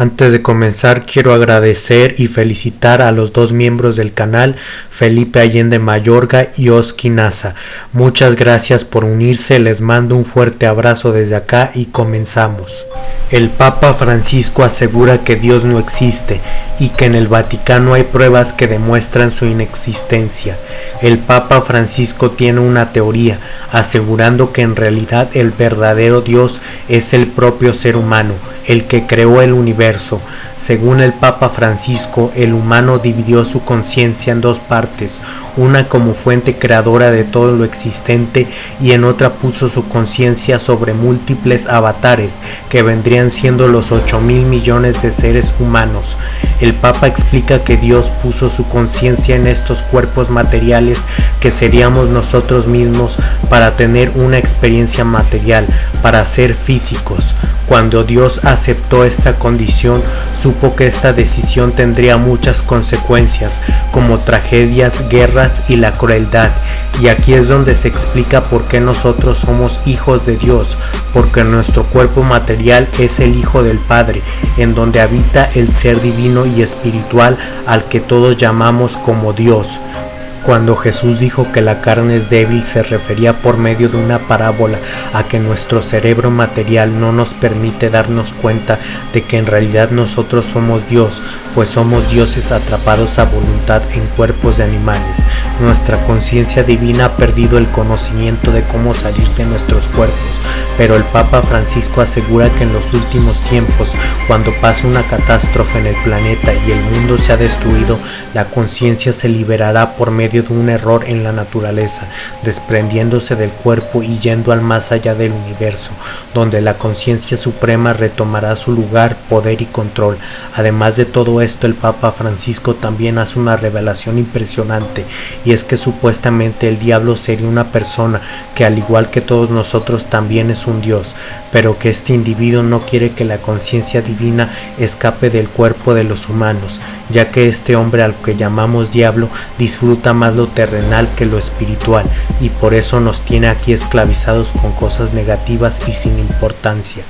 Antes de comenzar quiero agradecer y felicitar a los dos miembros del canal, Felipe Allende Mayorga y Oski Nasa. Muchas gracias por unirse, les mando un fuerte abrazo desde acá y comenzamos. El Papa Francisco asegura que Dios no existe y que en el Vaticano hay pruebas que demuestran su inexistencia. El Papa Francisco tiene una teoría asegurando que en realidad el verdadero Dios es el propio ser humano, el que creó el universo. Según el Papa Francisco, el humano dividió su conciencia en dos partes, una como fuente creadora de todo lo existente y en otra puso su conciencia sobre múltiples avatares que vendrían siendo los 8 mil millones de seres humanos. El Papa explica que Dios puso su conciencia en estos cuerpos materiales que seríamos nosotros mismos para tener una experiencia material, para ser físicos. Cuando Dios aceptó esta condición, supo que esta decisión tendría muchas consecuencias, como tragedias, guerras y la crueldad. Y aquí es donde se explica por qué nosotros somos hijos de Dios, porque nuestro cuerpo material es el Hijo del Padre, en donde habita el ser divino y espiritual al que todos llamamos como Dios. Cuando Jesús dijo que la carne es débil se refería por medio de una parábola a que nuestro cerebro material no nos permite darnos cuenta de que en realidad nosotros somos Dios, pues somos dioses atrapados a voluntad en cuerpos de animales. Nuestra conciencia divina ha perdido el conocimiento de cómo salir de nuestros cuerpos, pero el Papa Francisco asegura que en los últimos tiempos, cuando pase una catástrofe en el planeta y el mundo se ha destruido, la conciencia se liberará por medio de un error en la naturaleza, desprendiéndose del cuerpo y yendo al más allá del universo, donde la conciencia suprema retomará su lugar, poder y control. Además de todo esto, el Papa Francisco también hace una revelación impresionante, y es que supuestamente el diablo sería una persona que al igual que todos nosotros también es un Dios, pero que este individuo no quiere que la conciencia divina escape del cuerpo de los humanos, ya que este hombre al que llamamos diablo disfruta lo terrenal que lo espiritual y por eso nos tiene aquí esclavizados con cosas negativas y sin importancia.